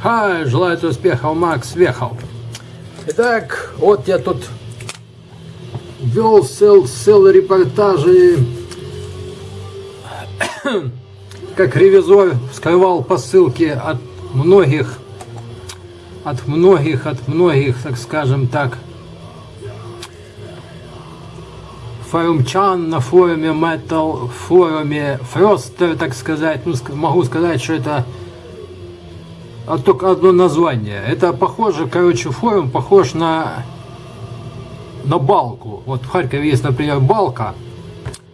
Хай, желаю тебе успехов, Макс Вехов. Итак, вот я тут вел сел репортажи, как ревизор скрывал посылки от многих, от многих, от многих, так скажем так, форумчан на форуме Metal, форуме Фростер, так сказать. Ну, могу сказать, что это а только одно название. Это похоже, короче, форум похож на, на балку. Вот в Харькове есть, например, балка.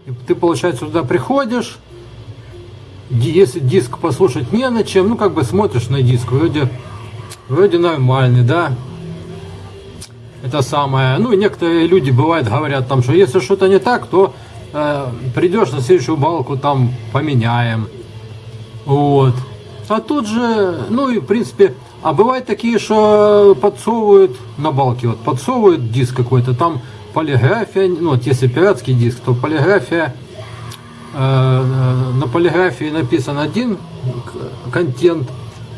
И ты, получается, туда приходишь, если диск послушать не на чем, ну, как бы смотришь на диск, вроде, вроде нормальный, да. Это самое. Ну, и некоторые люди, бывают, говорят там, что если что-то не так, то э, придешь на следующую балку, там, поменяем. Вот. А тут же, ну и в принципе, а бывают такие, что подсовывают на балке, вот подсовывают диск какой-то, там полиграфия, ну вот если пиратский диск, то полиграфия, э, э на полиграфии написан один контент,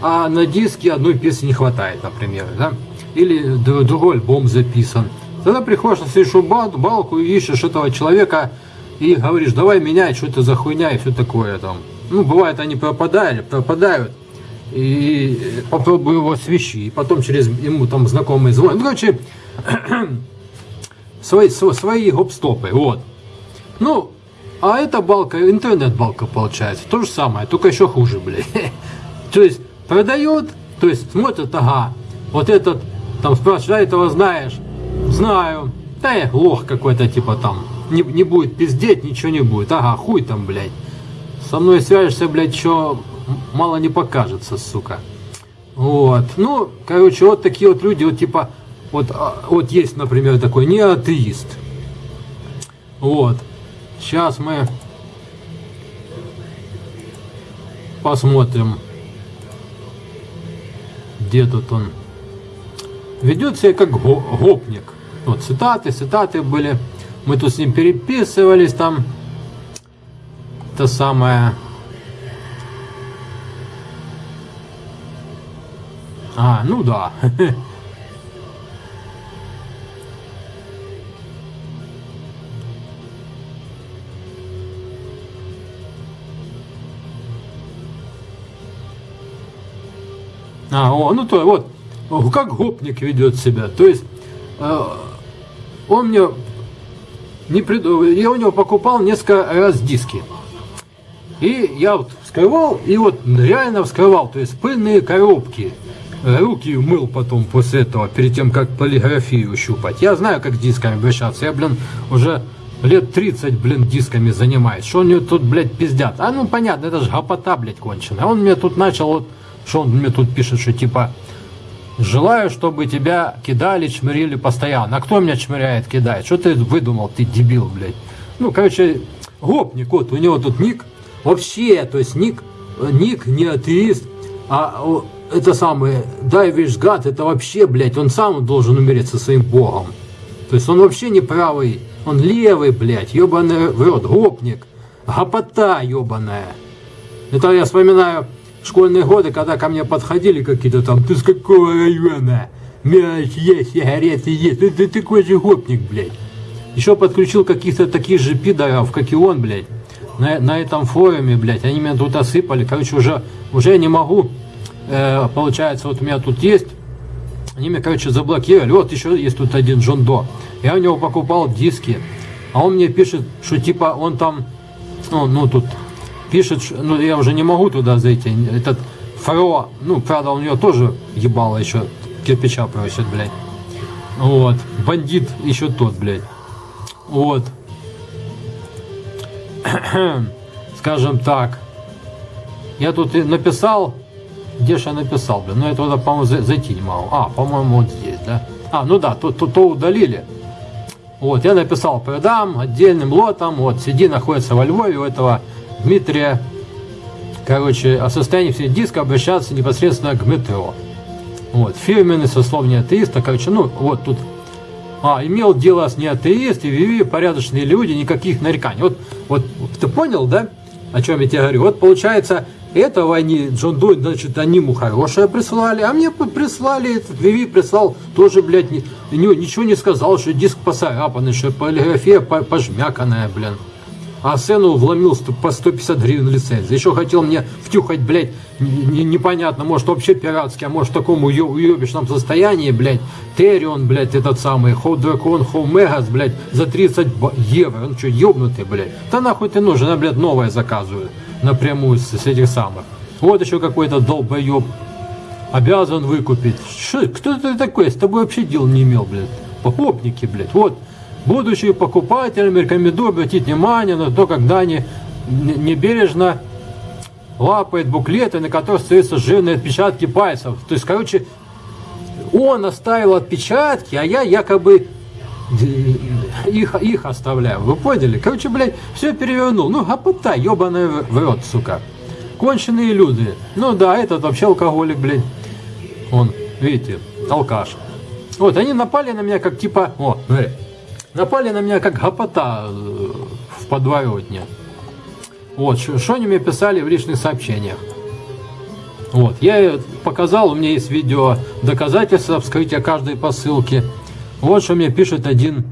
а на диске одной песни не хватает, например, да? или другой альбом записан. Тогда приходишь на следующую балку и ищешь этого человека и говоришь, давай меняй, что это за хуйня и все такое там. Ну, бывает, они пропадают, пропадают. И попробую его свищи. И потом через ему там знакомый звонит. Ну, короче, свои, свои гоп-стопы. Вот. Ну, а эта балка, интернет-балка получается. То же самое, только еще хуже, блядь. То есть, продают, то есть, смотрят, ага, вот этот, там, спрашивает, а этого знаешь? Знаю. Да лох какой-то, типа, там, не, не будет пиздеть, ничего не будет. Ага, хуй там, блядь. Со мной свяжешься, блядь, что мало не покажется, сука. Вот. Ну, короче, вот такие вот люди, вот типа, вот, а, вот есть, например, такой не атеист. Вот. Сейчас мы посмотрим, где тут он. Ведет себя как гопник. Вот цитаты, цитаты были. Мы тут с ним переписывались там это самое... А, ну да. А, о, ну то вот, как гопник ведет себя. То есть, э, он мне не прид... я у него покупал несколько раз диски. И я вот вскрывал, и вот реально вскрывал, то есть пыльные коробки. Руки мыл потом после этого, перед тем, как полиграфию щупать. Я знаю, как дисками обращаться. Я, блин, уже лет 30, блин, дисками занимаюсь. Что мне тут, блядь, пиздят? А ну, понятно, это же гопота, блядь, конченая. Он мне тут начал, вот, что он мне тут пишет, что типа, желаю, чтобы тебя кидали, чмырили постоянно. А кто меня чмыряет, кидает? Что ты выдумал, ты дебил, блядь? Ну, короче, гопник, вот, у него тут ник Вообще, то есть ник, ник не атеист, а это самое, Дайвиш Гад, это вообще, блядь, он сам должен умереть со своим богом. То есть он вообще не правый, он левый, блядь, ебаный в рот, гопник, гопота ебаная. Это я вспоминаю школьные годы, когда ко мне подходили какие-то там, ты с какого района? Мяч есть, сигареты есть, ты, ты такой же гопник, блядь. Еще подключил каких-то таких же пидоров, как и он, блядь на, на этом форуме, блядь, они меня тут осыпали. Короче, уже, уже я не могу, э, получается, вот у меня тут есть, они меня, короче, заблокировали. Вот еще есть тут один Джон До. Я у него покупал диски, а он мне пишет, что типа он там, ну, ну тут пишет, ну я уже не могу туда зайти. Этот Фаро, ну, правда, у него тоже ебало еще кирпича просит, блядь. Вот. Бандит еще тот, блядь. Вот. скажем так, я тут написал, где же я написал, блин, ну я туда, по-моему, зайти не могу. А, по-моему, вот здесь, да? А, ну да, то, то, то удалили. Вот, я написал, продам отдельным лотом, вот, CD находится во Львове у этого Дмитрия. Короче, о состоянии всех диска обращаться непосредственно к метро. Вот, фирменный сословие атеиста, короче, ну, вот тут а, имел дело с неатеисты, вели порядочные люди, никаких нареканий. Вот, вот ты понял, да, о чем я тебе говорю? Вот получается, этого они, Джон Дой, значит, они ему хорошее прислали, а мне прислали, этот Виви прислал тоже, блядь, ни, ничего не сказал, что диск поцарапанный, что полиграфия пожмяканная, блин а сцену вломил по 150 гривен лицензии. Еще хотел мне втюхать, блядь, непонятно, может вообще пиратский, а может в таком уебищном состоянии, блядь, Терион, блядь, этот самый, Хоу Дракон, Хоу Мегас, блядь, за 30 евро. Он что, ебнутый, блядь? Да нахуй ты нужен, а, блядь, новое заказываю напрямую с, этих самых. Вот еще какой-то долбоеб обязан выкупить. Что, кто ты такой? С тобой вообще дел не имел, блядь. Похопники, блядь. Вот Будущие покупателям рекомендую обратить внимание на то, когда они небережно лапает буклеты, на которых остаются жирные отпечатки пальцев. То есть, короче, он оставил отпечатки, а я якобы их, их оставляю. Вы поняли? Короче, блядь, все перевернул. Ну, гопота, ебаный в рот, сука. Конченые люди. Ну да, этот вообще алкоголик, блядь. Он, видите, алкаш. Вот, они напали на меня как типа... О, смотри. Напали на меня как гопота э, в подворотне. Вот, что они мне писали в личных сообщениях. Вот, я показал, у меня есть видео доказательства вскрытия каждой посылки. Вот что мне пишет один.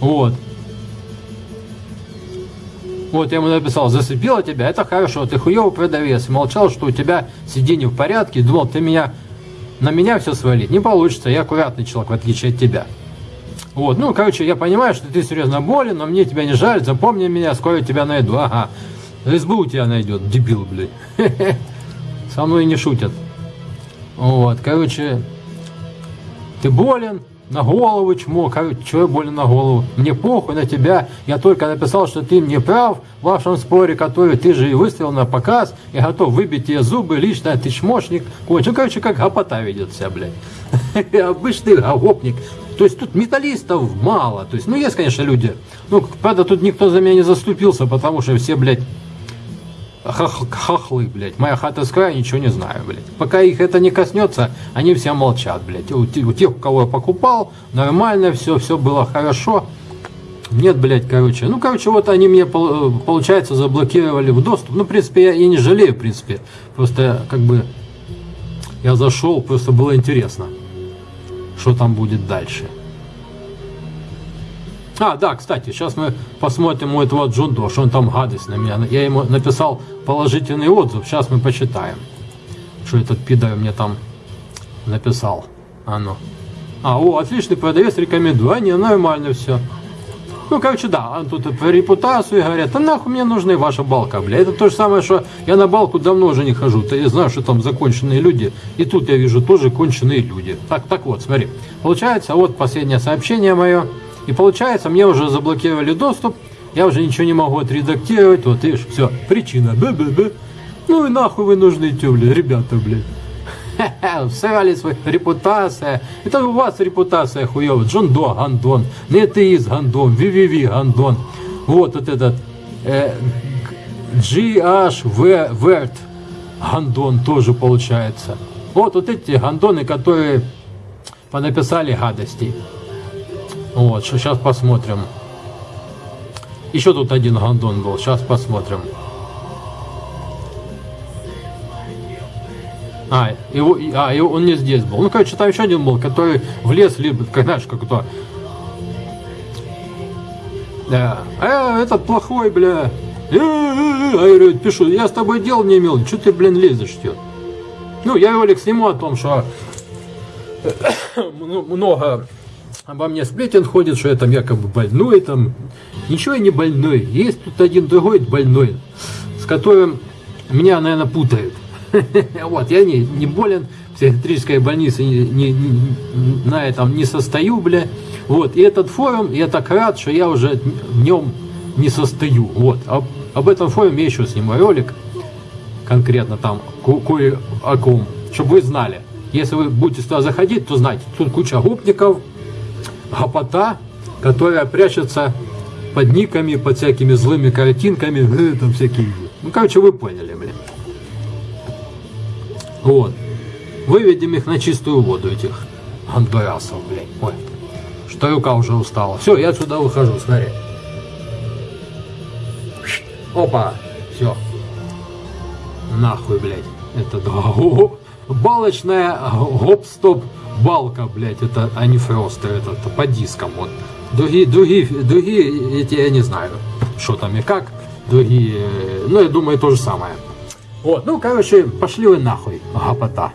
Вот. Вот я ему написал, засыпила тебя, это хорошо, ты хуёвый продавец. Молчал, что у тебя сиденье в порядке, думал, ты меня, на меня все свалить. Не получится, я аккуратный человек, в отличие от тебя. Вот, ну, короче, я понимаю, что ты серьезно болен, но мне тебя не жаль, запомни меня, скоро тебя найду. Ага, СБУ тебя найдет, дебил, блядь. Со мной не шутят. Вот, короче, ты болен, на голову чмо, что я болен на голову? Мне похуй на тебя, я только написал, что ты мне прав в вашем споре, который ты же и выставил на показ, я готов выбить тебе зубы, лично ты чмошник, кончил. Ну, короче, как гопота ведет себя, блядь. Обычный гопник. То есть тут металлистов мало. То есть, ну, есть, конечно, люди. Ну, правда, тут никто за меня не заступился, потому что все, блядь, хах хахлы, блядь. Моя хата с края, ничего не знаю, блядь. Пока их это не коснется, они все молчат, блядь. У, у тех, у кого я покупал, нормально все, все было хорошо. Нет, блядь, короче. Ну, короче, вот они мне, получается, заблокировали в доступ. Ну, в принципе, я, я не жалею, в принципе. Просто, как бы, я зашел, просто было интересно что там будет дальше. А, да, кстати, сейчас мы посмотрим у этого Джундо, что он там гадость на меня. Я ему написал положительный отзыв, сейчас мы почитаем, что этот пидор мне там написал. А ну. А, о, отличный продавец, рекомендую. А, не, нормально все. Ну, короче, да, тут про репутацию говорят, а нахуй мне нужна и ваша балка, бля. Это то же самое, что я на балку давно уже не хожу. Я знаю, что там законченные люди. И тут я вижу тоже конченые люди. Так, так вот, смотри. Получается, вот последнее сообщение мое. И получается, мне уже заблокировали доступ. Я уже ничего не могу отредактировать. Вот видишь, все, причина. Б -б -б. Ну и нахуй вы нужны, тё, бля, ребята, блядь. Всрали свою репутация. Это у вас репутация хуева. Джон До Гандон. Нетеиз Гандон. VVV Гандон. Вот, вот этот э, GH Верт Гандон тоже получается. Вот, вот эти гандоны, которые понаписали гадости. Вот, сейчас посмотрим. Еще тут один гандон был. Сейчас посмотрим. А, его, а, его, он не здесь был. Ну, короче, там еще один был, который в лес, либо, знаешь, как то. Да. А, этот плохой, бля. Э, э, э, а я пишу, я с тобой дел не имел, что ты, блин, лезешь, что? Ну, я ролик сниму о том, что много обо мне сплетен ходит, что я там якобы больной, там. Ничего я не больной. Есть тут один другой больной, с которым меня, наверное, путают. Вот, я не, не болен, в психиатрической больнице не, на этом не состою, бля. Вот, и этот форум, я так рад, что я уже в нем не состою. Вот, об, об этом форуме я еще сниму ролик, конкретно там, кое о ком, чтобы вы знали. Если вы будете сюда заходить, то знайте, тут куча гопников, гопота, которая прячется под никами, под всякими злыми картинками, э, там всякие. Ну, короче, вы поняли, блин. Вот. Выведем их на чистую воду, этих андурасов, блядь. Ой, что рука уже устала. Все, я отсюда выхожу, смотри. Опа, все. нахуй, блядь. Это го- балочная гоп-стоп балка, блядь, это, а не фростер, это, это по дискам, вот. Другие, другие, другие, эти я не знаю, что там и как, другие, ну, я думаю, то же самое. Вот, ну, короче, пошли вы нахуй, гопота.